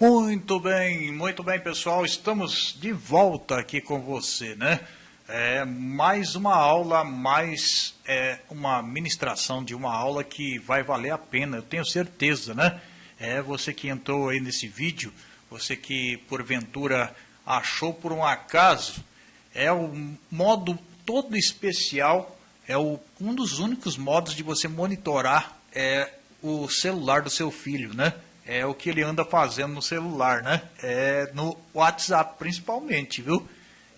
Muito bem, muito bem, pessoal. Estamos de volta aqui com você, né? É mais uma aula, mais é, uma ministração de uma aula que vai valer a pena, eu tenho certeza, né? É você que entrou aí nesse vídeo, você que porventura achou por um acaso, é o modo todo especial, é o, um dos únicos modos de você monitorar é, o celular do seu filho, né? É o que ele anda fazendo no celular, né? É no WhatsApp principalmente, viu?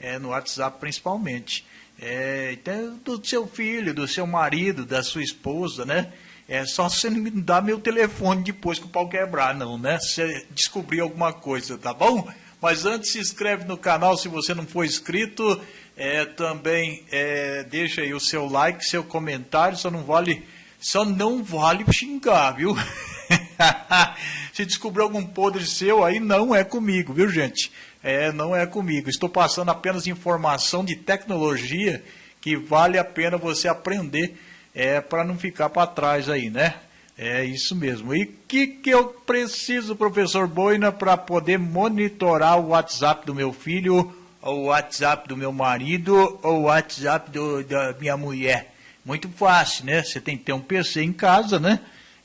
É no WhatsApp principalmente. É, então, do seu filho, do seu marido, da sua esposa, né? É só você não me dar meu telefone depois que o pau quebrar, não, né? Se você descobrir alguma coisa, tá bom? Mas antes, se inscreve no canal se você não for inscrito. É, também é, deixa aí o seu like, seu comentário, só não vale, só não vale xingar, viu? Se descobrir algum podre seu, aí não é comigo, viu, gente? É, não é comigo. Estou passando apenas informação de tecnologia que vale a pena você aprender é, para não ficar para trás aí, né? É isso mesmo. E o que, que eu preciso, professor Boina, para poder monitorar o WhatsApp do meu filho, o WhatsApp do meu marido, ou o WhatsApp do, da minha mulher? Muito fácil, né? Você tem que ter um PC em casa, né?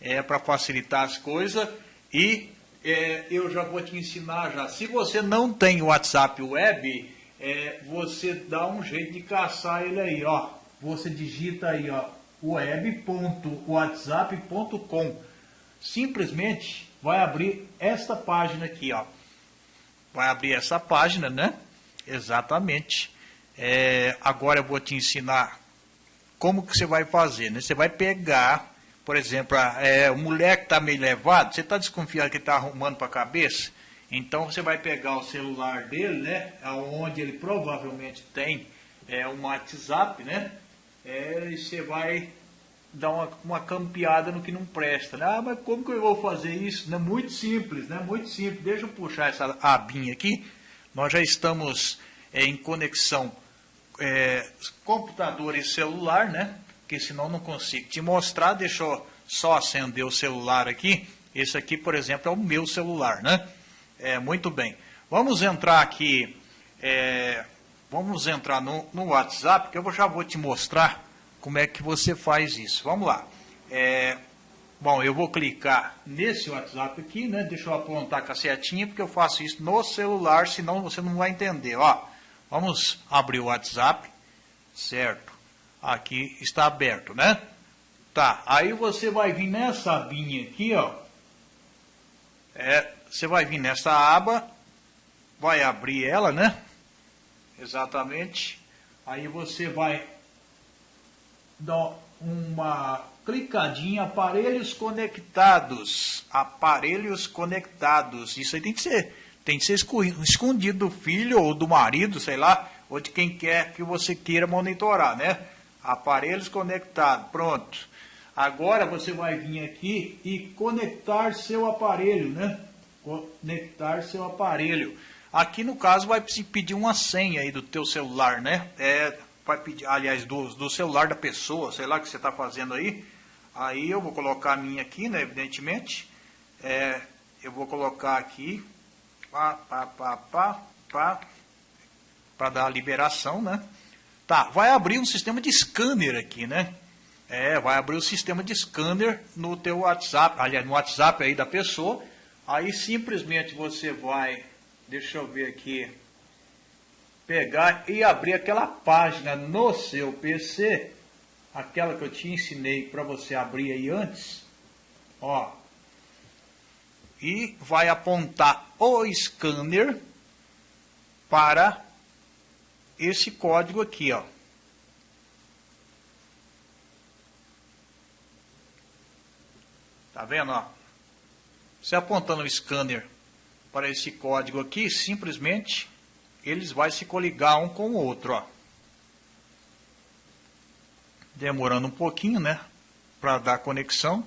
É, para facilitar as coisas. E é, eu já vou te ensinar já. Se você não tem WhatsApp web, é, você dá um jeito de caçar ele aí, ó. Você digita aí, ó, web.whatsapp.com. Simplesmente vai abrir esta página aqui, ó. Vai abrir essa página, né? Exatamente. É, agora eu vou te ensinar como que você vai fazer, né? Você vai pegar por exemplo, é, o moleque está meio levado, você está desconfiado que está arrumando para a cabeça? Então você vai pegar o celular dele, né? Onde ele provavelmente tem é, um WhatsApp, né? É, e você vai dar uma, uma campeada no que não presta. Né? Ah, mas como que eu vou fazer isso? Né? Muito simples, né? Muito simples. Deixa eu puxar essa abinha aqui. Nós já estamos é, em conexão é, computador e celular, né? Porque senão não consigo te mostrar. Deixa eu só acender o celular aqui. Esse aqui, por exemplo, é o meu celular, né? É, muito bem. Vamos entrar aqui, é, vamos entrar no, no, WhatsApp, que eu já vou te mostrar como é que você faz isso. Vamos lá. É, bom, eu vou clicar nesse WhatsApp aqui, né? Deixa eu apontar com a setinha, porque eu faço isso no celular, senão você não vai entender. Ó, vamos abrir o WhatsApp, certo? Aqui está aberto, né? Tá, aí você vai vir nessa abinha aqui, ó. É, você vai vir nessa aba, vai abrir ela, né? Exatamente. Aí você vai dar uma clicadinha, aparelhos conectados. Aparelhos conectados. Isso aí tem que ser, tem que ser escondido do filho ou do marido, sei lá, ou de quem quer que você queira monitorar, né? Aparelhos conectados, pronto. Agora você vai vir aqui e conectar seu aparelho, né? Conectar seu aparelho. Aqui no caso vai pedir uma senha aí do teu celular, né? É, vai pedir, aliás, do, do celular da pessoa, sei lá o que você está fazendo aí. Aí eu vou colocar a minha aqui, né? Evidentemente. É, eu vou colocar aqui, pá, pá, pá, pá, pá, para dar a liberação, né? Tá, vai abrir um sistema de scanner aqui, né? É, vai abrir o um sistema de scanner no teu WhatsApp, aliás, no WhatsApp aí da pessoa. Aí simplesmente você vai, deixa eu ver aqui, pegar e abrir aquela página no seu PC, aquela que eu te ensinei para você abrir aí antes, ó. E vai apontar o scanner para esse código aqui, ó. Tá vendo, ó? Você apontando o scanner para esse código aqui, simplesmente eles vão se coligar um com o outro, ó. Demorando um pouquinho, né? Para dar conexão.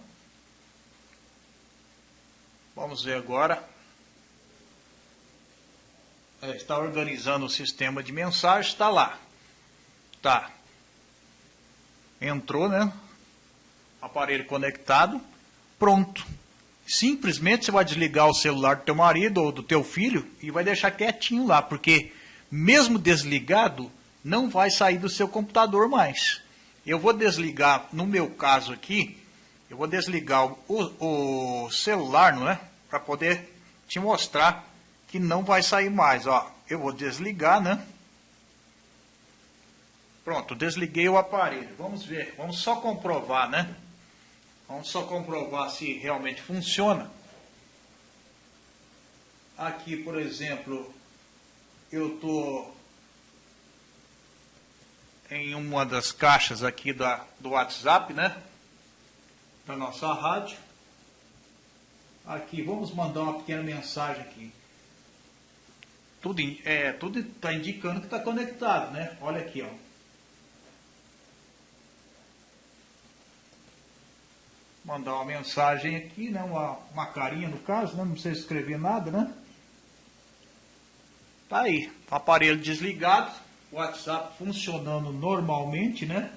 Vamos ver agora está organizando o sistema de mensagens, está lá. Tá. Entrou, né? Aparelho conectado, pronto. simplesmente você vai desligar o celular do teu marido ou do teu filho e vai deixar quietinho lá, porque mesmo desligado, não vai sair do seu computador mais. Eu vou desligar, no meu caso aqui, eu vou desligar o, o celular, não é? Para poder te mostrar que não vai sair mais, ó. Eu vou desligar, né? Pronto, desliguei o aparelho. Vamos ver, vamos só comprovar, né? Vamos só comprovar se realmente funciona. Aqui, por exemplo, eu estou em uma das caixas aqui da, do WhatsApp, né? Da nossa rádio. Aqui, vamos mandar uma pequena mensagem aqui. Tudo é, tudo está indicando que está conectado, né? Olha aqui, ó. Mandar uma mensagem aqui, né? Uma, uma carinha no caso, né? Não precisa escrever nada, né? Tá aí, aparelho desligado, WhatsApp funcionando normalmente, né?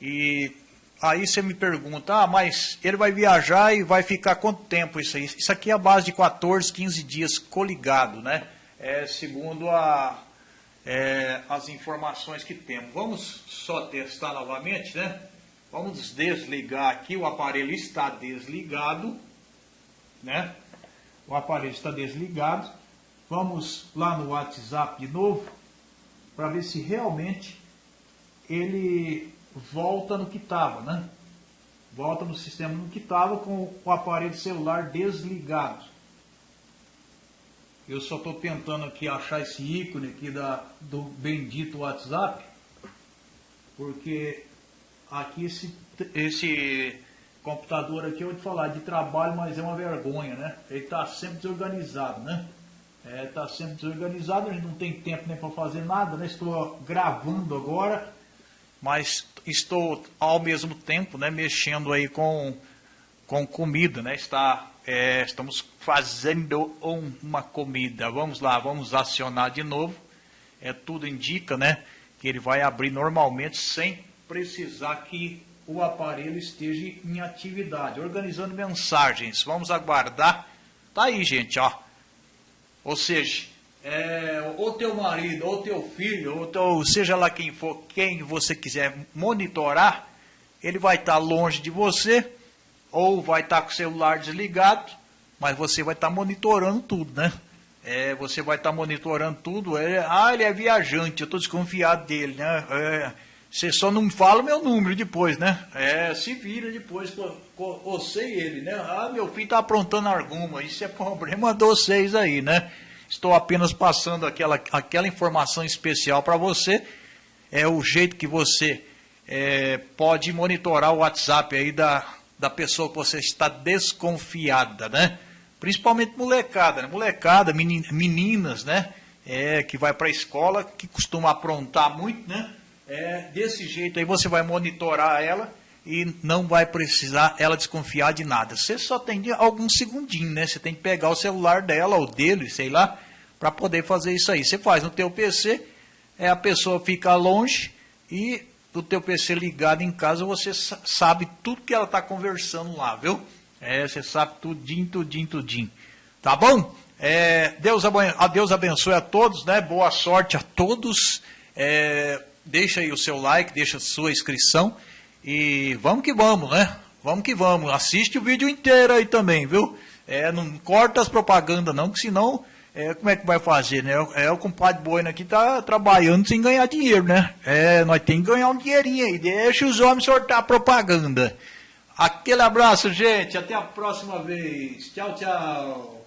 E aí você me pergunta, ah, mas ele vai viajar e vai ficar quanto tempo isso aí? Isso aqui é a base de 14, 15 dias coligado, né? É, segundo a, é, as informações que temos. Vamos só testar novamente, né? Vamos desligar aqui, o aparelho está desligado, né? O aparelho está desligado. Vamos lá no WhatsApp de novo, para ver se realmente ele volta no que estava, né? Volta no sistema no que estava com o aparelho celular desligado. Eu só estou tentando aqui achar esse ícone aqui da, do bendito WhatsApp, porque aqui esse, esse computador aqui, eu vou te falar, de trabalho, mas é uma vergonha, né? Ele está sempre desorganizado, né? Está é, tá sempre desorganizado, a gente não tem tempo nem para fazer nada, né? Estou gravando agora, mas estou ao mesmo tempo né, mexendo aí com, com comida, né? Está, é, estamos fazendo uma comida. Vamos lá, vamos acionar de novo. É, tudo indica né, que ele vai abrir normalmente sem precisar que o aparelho esteja em atividade. Organizando mensagens, vamos aguardar. Tá aí, gente, ó. Ou seja, é, ou teu marido, ou teu filho, ou teu, seja lá quem for, quem você quiser monitorar, ele vai estar longe de você, ou vai estar com o celular desligado, mas você vai estar monitorando tudo, né? É, você vai estar monitorando tudo. É, ah, ele é viajante, eu estou desconfiado dele, né? É, você só não fala o meu número depois, né? É, se vira depois você e ele, né? Ah, meu filho está aprontando alguma, isso é problema de vocês aí, né? Estou apenas passando aquela, aquela informação especial para você. É o jeito que você é, pode monitorar o WhatsApp aí da, da pessoa que você está desconfiada, né? Principalmente molecada, né? Molecada, meninas, né? É, que vai para a escola, que costuma aprontar muito, né? É, desse jeito aí você vai monitorar ela e não vai precisar ela desconfiar de nada. Você só tem alguns segundinhos, né? Você tem que pegar o celular dela ou dele, sei lá, para poder fazer isso aí. Você faz no teu PC, é a pessoa fica longe e do teu PC ligado em casa você sabe tudo que ela está conversando lá, viu? É, você sabe tudinho, tudinho, tudinho. Tá bom? É, Deus, Deus abençoe a todos, né? Boa sorte a todos. É, deixa aí o seu like, deixa a sua inscrição e vamos que vamos, né? Vamos que vamos. Assiste o vídeo inteiro aí também, viu? É, não corta as propagandas não, que senão é, como é que vai fazer, né? É, o compadre Boina aqui tá trabalhando sem ganhar dinheiro, né? É, nós temos que ganhar um dinheirinho aí. Deixa os homens sortar a propaganda. Aquele abraço, gente. Até a próxima vez. Tchau, tchau.